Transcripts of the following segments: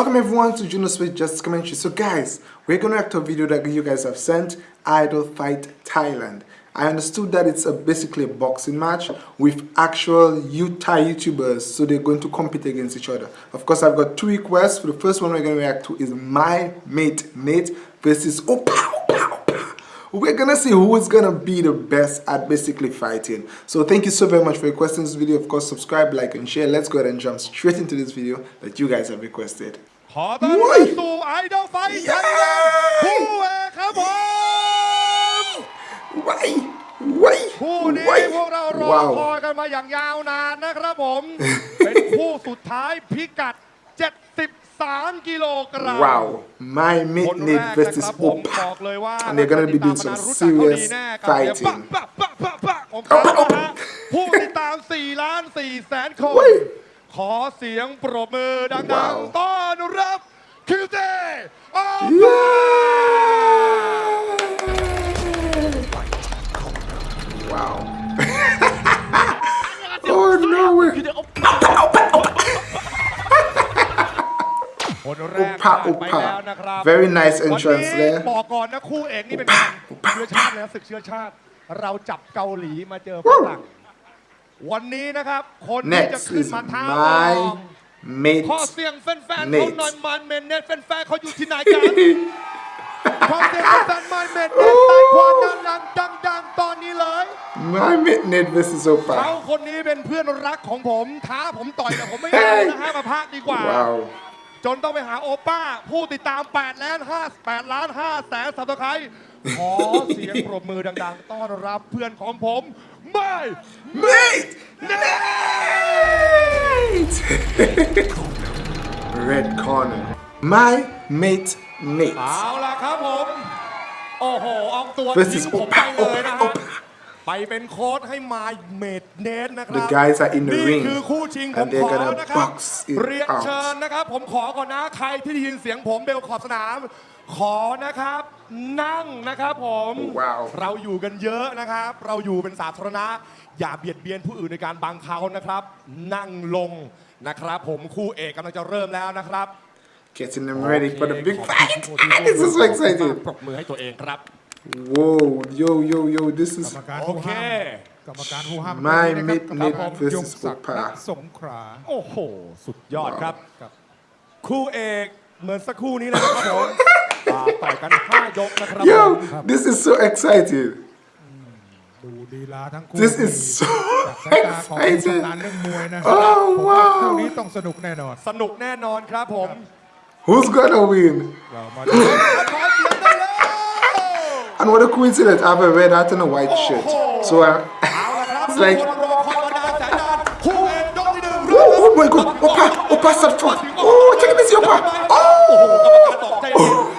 Welcome everyone to Juno Space Just Commentary. So guys, we're gonna react to a video that you guys have sent, Idol Fight Thailand. I understood that it's a, basically a boxing match with actual Utah YouTubers, so they're going to compete against each other. Of course, I've got two requests. For the first one we're to react to is My Mate Nate versus Opa Opa. We're gonna see who is gonna be the best at basically fighting. So thank you so very much for requesting this video. Of course, subscribe, like, and share. Let's go ahead and jump straight into this video that you guys have requested. ขอต้อนรับสู่ไอดอลไฟท์ไทยแลนด์คู่เอกครับผม Why? Why? คู่นี้ Why? พวกเรารอ Wow. คอยกันมาอย่างยาวนานนะครับผม เป็นคู่สุดท้ายพิกัด 73 กิโลกรัม Wow. My คน mate แร Nate กนะ versus ครับผมบ Opa. อกเลยว่า And they're gonna be doing some รู้จักเขาดี serious แน่กับเสียง fighting. ปะปะปะปะของเขานะฮะผู้ติดตาม 4 ล้าน4แสนคนเฮ้ย ขอเสียงปรบมือดังว้าวๆต้อนรับคิวเต้โอปา Yeah. Wow. oh no way. คนแรก Upa ผ่านไป Upa แล้วนะครับ Very nice วัน entrance นี้ there บอกก่อนนะคู่เอกนี่เป็น Upa เชื้อชาติแล้วศึกเชื้อชาติ เราจับเกาหลีมาเจอฝรั่ง วันนี้นะครับ คนที่จะ Next ขึ้น is มาท้าลอง my mate ขอเสียงแฟนๆเขา Nate หน่อยมันเมนเนตแฟนๆเขาอยู่ที่ไหนกันขอเสียงแฟนๆมันเมนเนตใต้ความดังๆดังๆตอนนี้เลย My mate Nate versus เขา Opa. คนนี้เป็นเพื่อนรักของผมท้าผมต่อยแต่ผมไม่เอานะฮะมาพักดีกว่า Wow. จนต้องไปหาโอป้า ผู้ติดตาม8ล้าน5 8ล้าน5แสนสับตะไคร้ขอเสียงปรบมือดัง ๆ ต้อนรับเพื่อนของผม ไม่ Mate Nate! Red corner. My mate Nate เอาล่ะครับผม โอ้โหออกตัว versus ทิ้งผมไป Opa เลยนะ Opa ฮะ Opa. ไปเป็นโค้ดให้มาเมดเนสนะครั The guys are in the นี่ ring คือคู่ชิงผม and they're ขอ gonna นะครับ box it เรียน out. เชิญนะครับ ผมขอก่อนนะใครที่ได้ยินเสียงผมเบลขอบสนาม ขอนะครับ นั่งนะครับผมว้าว เราอยู่กันเยอะนะครับ เราอยู่เป็นสาธารณะ อย่าเบียดเบียนผู้อื่นในการบังเขานะครับ นั่งลงนะครับ ผมคู่เอกกำลังจะเริ่มแล้วนะครับ Getting them ready for the big ขอบคุณ fight. ผู้ที่ร่วม this is so excited. ปรบมือให้ตัวเองครับ Whoa, yo, yo, yo, this กร is รมการโอผู้เค ห้ามกรรมการผู้ห้าม My วันนี้นะครับ Midnight กรรมการ versus ยงศักดิ์ Opa ณสงขลาโอ้โห สุดยอดครับ ครับคู่เอกเหมือนสักครู่นี้เลยนะครับผมอ่าต่อยกัน 5 ยกนะครับผม Yo, this is so excited. ดูดีลาทั้งคู่ This is so จากสายตาของผู้ excited. ชำนาญเรื่องมวยนะ Oh, ผมว่า wow คู่นี้ต้องสนุกแน่นอนสนุกแน่นอนครับผม Who's gonna win? เรามาดู ขอเสียงได้เลย And what a coincidence, I have a red hat and a white shirt. So I, it's like, oh, oh my god, Opa, Opa Satwa, oh, take it easy, Opa, oh, oh.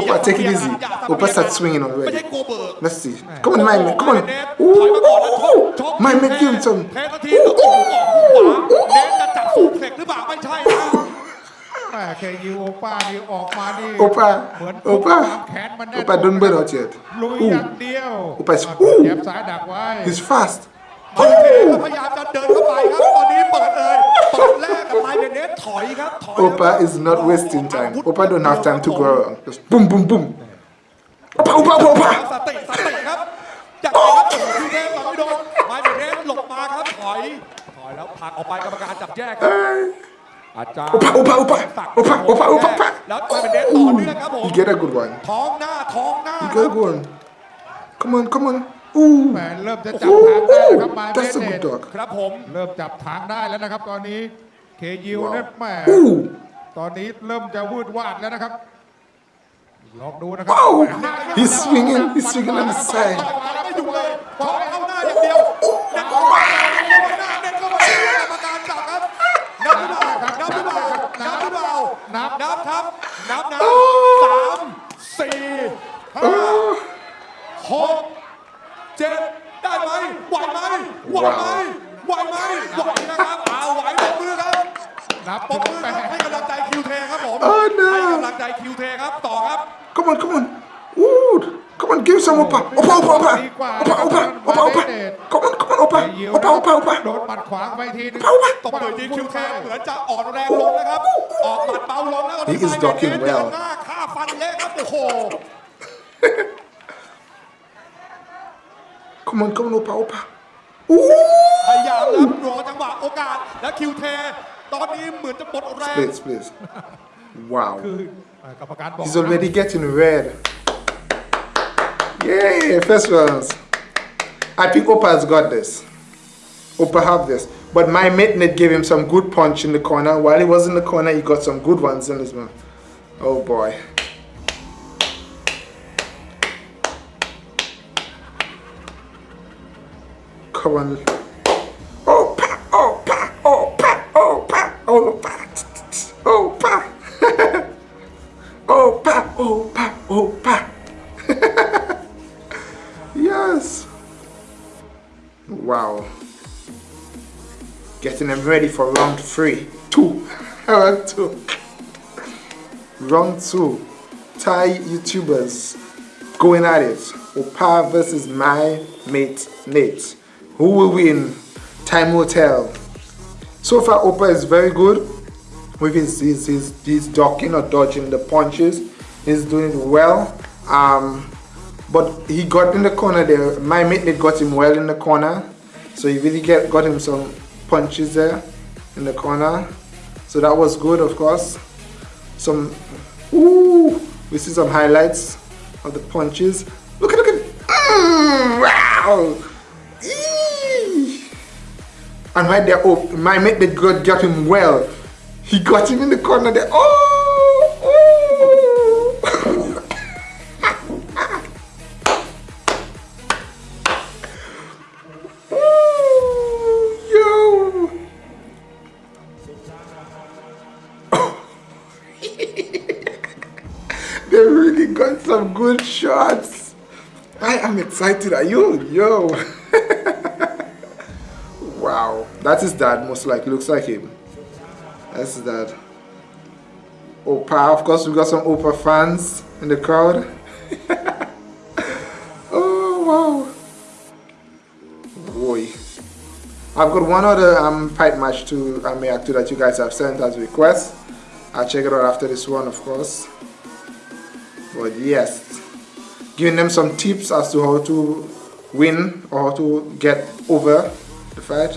Opa, take it easy. Opa start swinging already. Let's see. Come on, my man, come on. Oh, oh, oh, oh. My man, give him some. oh, oh, oh, oh, ปล่าไม่ใช่นะ แม่เคยูโอป้านี่ออกมานี่ Opa, เหมือน Opa, ความแขนมันแน่น Opa, don't burn out yet. ลุย Ooh, อย่างเดียว Opa is- เย็บซ้ายดักไว้ he's fast. โอเคก็พยายามจะเดินเข้าไปครับ ตอนนี้เปิดเลยเปิดแรกกับไมเบเนสถอยครับ ถอย Opa is not wasting time. Opa don't have time to go around. Just boom, boom, boom. Opa, Opa, Opa, ส Opa. ติสติครับจากไหนครับโอ้โหพี่เทพต่อไม่โดนไมเบเนสหลบมาครับ ถอย ถอยแล้วผลักออกไปกรรมการจับแยกครับ อาจารย์ Opa, Opa, Opa. Opa, Opa, Opa, Opa. แล้วไมเบเนสต่อเนื่องครับผม You get a good one. ท้องหน้าท้องหน้า You ครั get บ a good one. Come on, come on. Ooh. แหมเริ่มจะจับทางได้แล้วครับมา Ooh, เบ that's a เน good ต dog. ครับผมเริ่มจับทางได้แล้วนะครับ ตอนนี้เคยูเนี่ยแหม่ Ooh. ตอนนี้เริ่มจะวืดวาดแล้วนะครับลองดูนะครับ Wow. He's swinging. He's swinging on the side. มาแล้วไม่อยู่เลยขอเข้าหน้า นับนับครับ นับนับสามสี่ห้าหกเจ็ดได้ไหมไหวไหมไหวไหมไหวไหมไหวนะครับเอาไหวปรบมือครับนับปรบมือครับให้กำลังใจคิวเทครับผม Oh, no. ให้กำลังใจคิวเทครับต่อครับ Come on, come on. Ooh. Come on, give some Opa. Opa, Opa, Opa. Opa, Opa, Opa, Opa. Come on, come on, Opa. ยิว Opa, Opa, โด Opa. นปัดขวางไปทีนึง Opa, Opa. ตบมือทีคิวเทเหมือนจะอ่อนแรงลงนะครับ ออก He is ducking well หน้าฆ่าฟันเละครับโอ้โห come on come on Opa Opa Ooh พยายามแล้วรอจังหวะโอกาสและคิวเท ตอนนี้เหมือนจะหมดแรง split split wow คือเอ่อกรรมการบอก he's already getting red yay first rounds I think Opa has got this. Opa have this. But my mate Nate gave him some good punch in the corner. While he was in the corner he got some good ones in his mouth oh boy. Come on. Oh, pa, oh, pa, oh, pa, oh, pa, oh, pa, ready for round three. Two. round two. Round two. Thai YouTubers going at it. Opa versus my mate Nate. Who will win? Time will tell. So far, Opa is very good with his his, his, his ducking or dodging the punches. He's doing well. Um, but he got in the corner there. My mate Nate got him well in the corner. So he really get got him some punches there in the corner. So that was good, of course. Some, ooh, we see some highlights of the punches. Look at, look at, mm, wow. And right there, oh, my mate got, got him well. He got him in the corner there. Oh, good shots. I am excited. Are you? Yo. wow. That is dad, most likely. Looks like him. That's dad. Opa. Of course, we got some Opa fans in the crowd. oh, wow. Boy. I've got one other um, fight match to react to that you guys have sent as requests. I'll check it out after this one, of course But yes, giving them some tips as to how to win or how to get over the fight.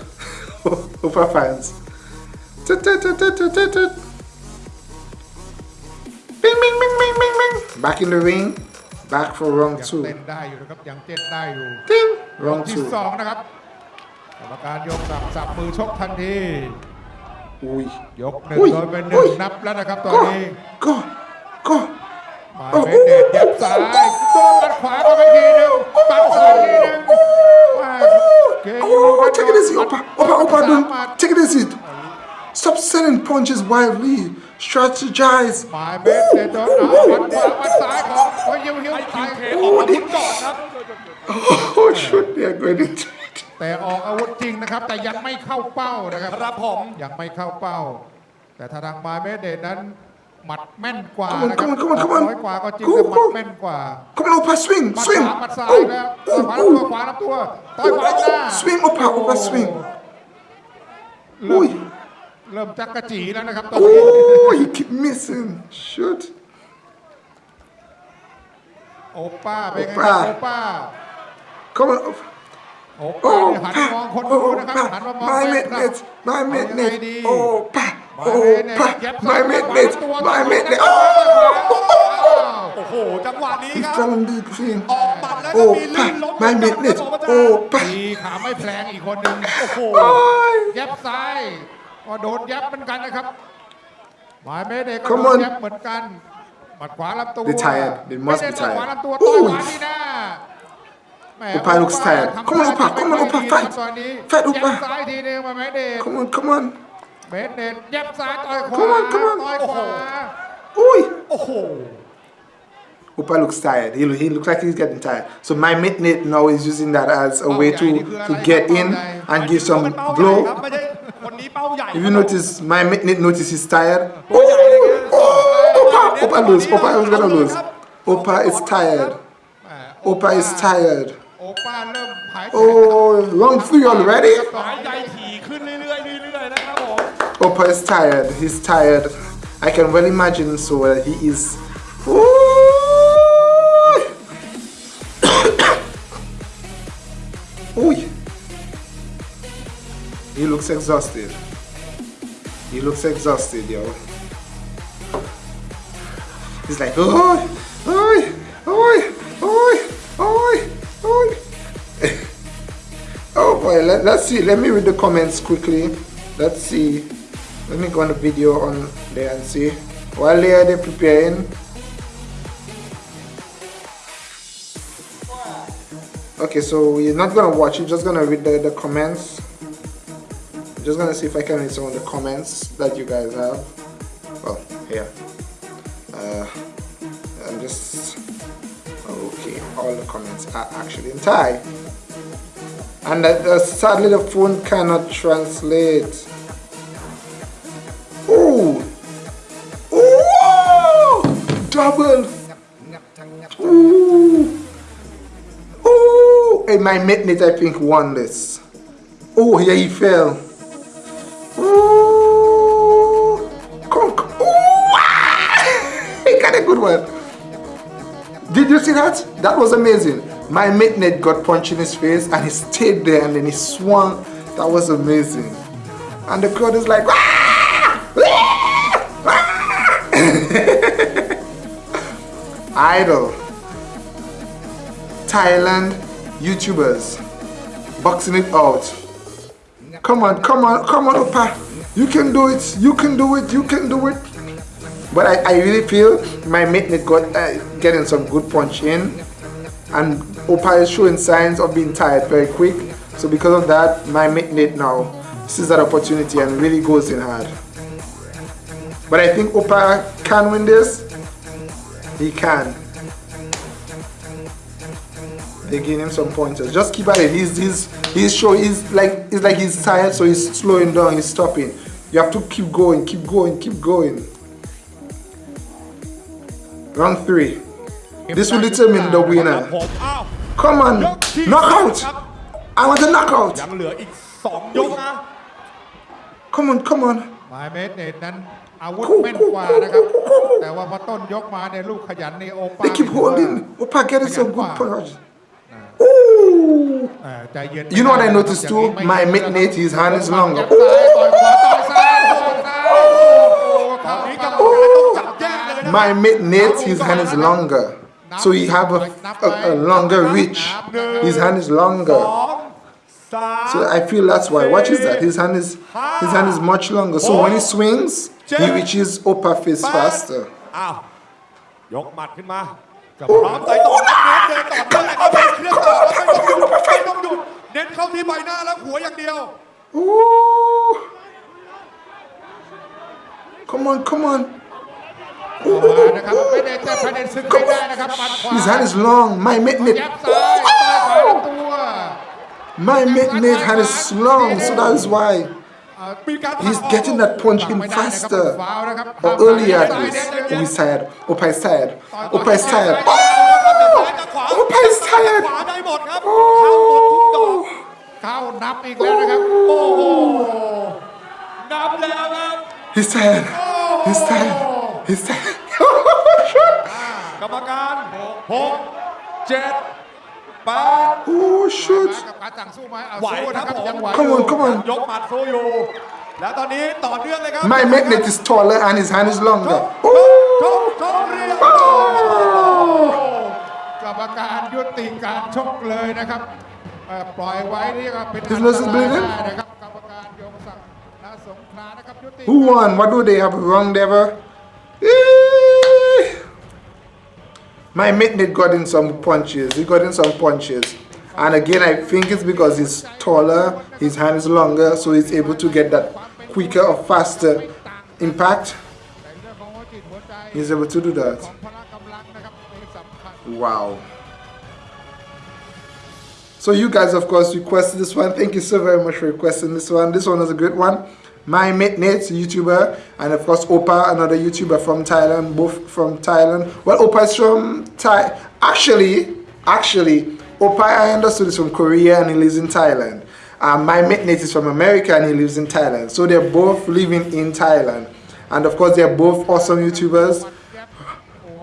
over fans. Tut, tut, tut, tut, tut, tut, tut. Bing, bing, bing, bing, bing, bing. Back in the ring. Back for round ยัง two. เต้นได้อยู่นะครับยังเต้นได้อยู่ Ding. รอบ Round ที่ two. สองนะครับกรรมการยกสับสับมือชกทันที Ui. ยกหนึ่ง อุ้ย โดยเป็นห อุ้ นึ่ง ย นับแล้วนะครับตอน Go. นี้ Go. Go. มาเป็นเด็ดยับซ้ายโดนปัดขวาเข้าไปทีนึงปัดซ้ายทีนึง Oh, check it this, Opa. Opa, Opa, don't. Check it this. Stop sending punches wildly. Strategize. Oh, they... oh shoot, they are going into it. แต่ออกอาวุธจริงนะครับ แต่ยังไม่เข้าเป้านะครับครับผมยังไม่เข้าเป้า แต่ทางมาเมเดนั้น หมัดแม่นกว่า Come on, นะครับ come on, come on, come on. น้อยกว่าก็จริง Go, แต่หมัด go. แม่นกว่า Come on, Opa, swing, หมัด swing. ขวาหมัดซ้าย Oh, แล้ว oh, ขวาลำตัว oh. ขวาลำตัวต่อยขวาหน้า Swing, Opa, Opa, swing. เริ่ม Oi. เริ่มจักกะจีแล้วนะครับตอนนี้ Oh, he keep missing. Shoot. โอป้าเป็นไงโอป้าโอป้า Come on, Opa. โอป้า Oh, นี่หันมองคน pa. ดู Oh, นะครับ หันมาม pa. อง My แฟนคลับ midnight. My เอายังไง midnight. ดี Oh, pa. โอ้โหไม่เม็ดเม็ไม่เม็ดเลยโอ้โห จังหวะนี้ครับกำลังดีจริงออกบัดแล้วก็มีลื่นล้มไม่เม็ดเม็ดโอ้ปีขาไม่แพลงอีกคนหนึ่งโอ้โหยับซ้ายก็โดนยับเหมือนกันนะครับหมาเม็ดเลยก็โดนยับเหมือนกันหมัดขวาลำตัวไม่ได้หมัดขวาลำตัวต่อยขวาที่หน้า Upa looks tired. Come on, Upa. Come on, Upa. Fight. Fight, Upa. Come on, come on. เบนเน็ตเย็บซ้ายต่อยขวา Come on, come on. ต่อยขวา Oi! Opa looks tired. He, looks like he's getting tired. So my mate Nate now is using that as a way to, to get in and give some blow. If you notice, my mate Nate notice he's tired. Oh, oh, Opa, Opa lose. Opa is gonna lose. Opa is tired. แหม่ Opa is tired. Oh, long three already? Opa is tired. He's tired. I can well imagine so uh, he is. Ooh! He looks exhausted. He looks exhausted, yo. He's like, oi, oi, oi, oi, oi, oi. oh boy, let, let's see. Let me read the comments quickly. Let's see. Let me go on the video on there and see. While they are preparing. Okay, so we're not gonna watch it, just gonna read the, the comments. Just gonna see if I can read some of the comments that you guys have. Well, here. Uh, I'm just okay. All the comments are actually in Thai, and uh, sadly the phone cannot translate. My mate, I think won this. Oh, yeah, he fell. Ooh. Ooh, he got a good one. Did you see that? That was amazing. My mate got punched in his face and he stayed there and then he swung. That was amazing. And the crowd is like, "Ah! Ah! Idol. Thailand YouTubers boxing it out. Come on, come on, come on, Opa. You can do it. You can do it. You can do it. But I, I really feel my mate got uh, getting some good punch in. And Opa is showing signs of being tired very quick. So because of that, my mate now sees that opportunity and really goes in hard. But I think Opa can win this. He can They give him some pointers. Just keep at it. He's he's he's show he's like it's like he's tired, so he's slowing down, he's stopping. You have to keep going, keep going, keep going. Round three. This will determine the ผม winner. อ้าว Come on, ยกที่ knockout. ครับ I want a knockout. ยังเหลืออีก 2 ยกนะ Come on, come on. หมายเมตรเนตนั้นอาวุธแม่นกว่านะครับ แต่ว่าพอต้นยกมาเนี่ยลูกขยันในโอปา They keep ถือว่า holding. Opa getting some good Wow. punch. You know what I noticed too? My mate his hand is longer. My mate his hand is longer. So he have a, a, a longer reach. His hand is longer. So I feel that's why. Watch is that? His hand is his hand is much longer. So when he swings, he reaches upper face faster. Oh, oh, oh, ยกหมัดขึ้นมากับพร้อมใส่ต่อแล้วเน้นเดินต่อเนื่องเลยครับเครื่องต่อแล้วไม่ต้องหยุดไม่ต้องหยุด เน้นเข้าที่ใบหน้าแล้วหัวอย่างเดียว Ooh. Come on, come on. ออกมานะครับไม่ได้แต่ประเด็นซึ่งไม่ได้นะครับหมัดขวา His hand is long. My ยับ midnight. ซ้ายต่อยขวาลำตัว My midnight hand is long. So that is why เอ่อ มีการ he's getting that punch หลัง in ไม่ได้นะครับ faster. ฟาวล์นะครับ Or earlier at least. Oh, he's tired. Opa is tired. Opa is tired. Oh, Opa is ข tired. วาได้หมดครับ เข้าหมดทุกดอก เข้านับอีกแล้วนะครับ โอ้โห นับแล้วครับ He's tired. He's tired. He's tired. กรรมการหกเจ็ดแปด oh มา shoot. กับการสั่งสู้ไหมเอา ไหว สู้ ครั นะ บ ครับ ผม ยังไหว Come on, come on. ยกหมัดโซอยู่ แล้วตอนนี้ต่อเนื่องเลยครับ My magnet is taller and his hand is ช longer. กชกชกเรียบ ก who won? What do they have wrong Deva My mate Nate got in some punches. He got in some punches. And again I think it's because he's taller his hand is longer so he's able to get that quicker or faster impact. He's able to do that. Wow. So you guys, of course, requested this one. Thank you so very much for requesting this one. This one was a great one. My mate Nate, YouTuber, and of course Opa, another YouTuber from Thailand, both from Thailand. Well, Opa is from Thai. Actually, actually, Opa, I understood is from Korea and he lives in Thailand. Um, my mate Nate is from America and he lives in Thailand. So they're both living in Thailand. and of course they're both awesome YouTubers.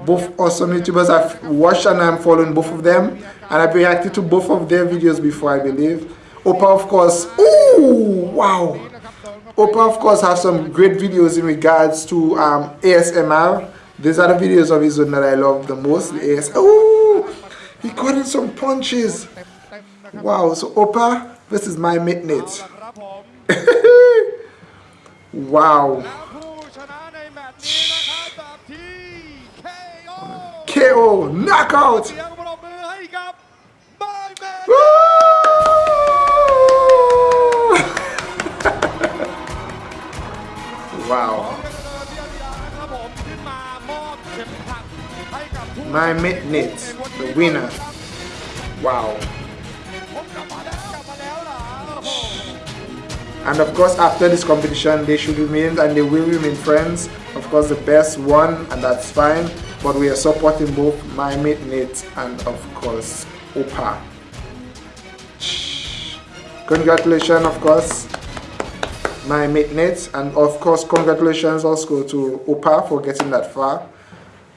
Both awesome YouTubers. I've watched and I'm following both of them, and I've reacted to both of their videos before, I believe. Opa, of course, ooh, wow. Opa, of course, has some great videos in regards to um, ASMR. These are the videos of his own that I love the most. The AS ooh, he caught in some punches. Wow, so Opa versus my midnight. wow. KO, knockout. ว้าว เทียดานะครับผมขึ้นมามอบเข็มขัดให้กับผู้ My Midnight, the winner. Wow. ผมกลับมาแล้วกลับมาแล้วเหรอโอ้โห And of course, after this competition, they should remain and they will remain friends. Of course, the best won, and that's fine. But we are supporting both my mate Nate and of course Opa. Congratulations, of course, my mate Nate, and of course, congratulations also to Opa for getting that far.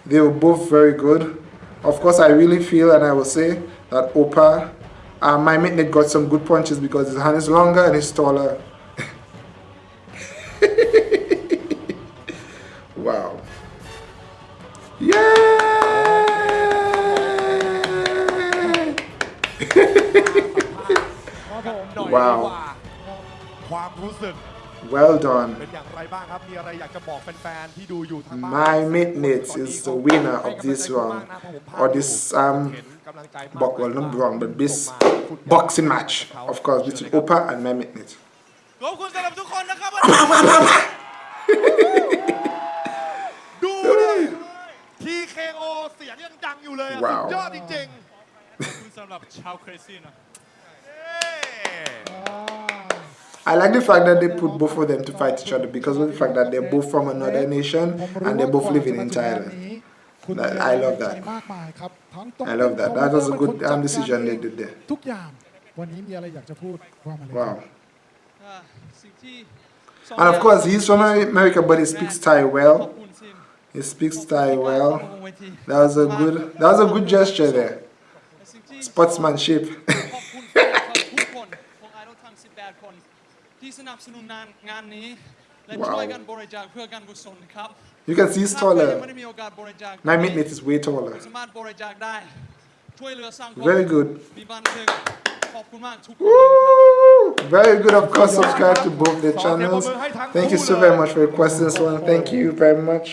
They were both very good. Of course, I really feel and I will say that Opa, uh, my mate got some good punches because his hand is longer and he's taller. หน่อย ว้าว ดีกว่าความรู้สึก well done. เป็นอย่างไรบ้างครับ มีอะไรอยากจะบอกแฟนๆ ที่ดูอยู่ทางบ้าน My Midnight is the winner of this round, or this um, box, well not wrong, but this boxing match, of course, between Opa and My Midnight. ขอบคุณสำหรับทุกคนนะครับ ดูดิทีเคโอเสียงยังดังอยู่เลยอะ ว้าว สุดยอดจริง ขอบคุณสำหรับชาวเครซี่นะ ๆเอ้ I like the fact that they put both of them to fight each other because of the fact that they're both from another nation and they're both living in Thailand. I love that. I love that. That was a good um, decision they did there. Wow. And of course, he's from America, but he speaks Thai well. He speaks Thai well. That was a good. That was a good gesture there. Sportsmanship. คน ที่สนับสนุนงานงานนี้ และ ว้าว ช่วยกันบริจาคเพื่อการกุศลครับ You can see he's ถ้าใครยังไม่ taller. ได้มีโอกาสบริจาค My midnight is way taller. สามารถบริจาคได้ ช่วยเหลือสังคม Very good. มีบันเทิงขอบคุณมากทุกคนเลยนะครับ Woo! Very good. Of course, subscribe to both their channels. Thank you so very much for requesting this one. Thank you very much.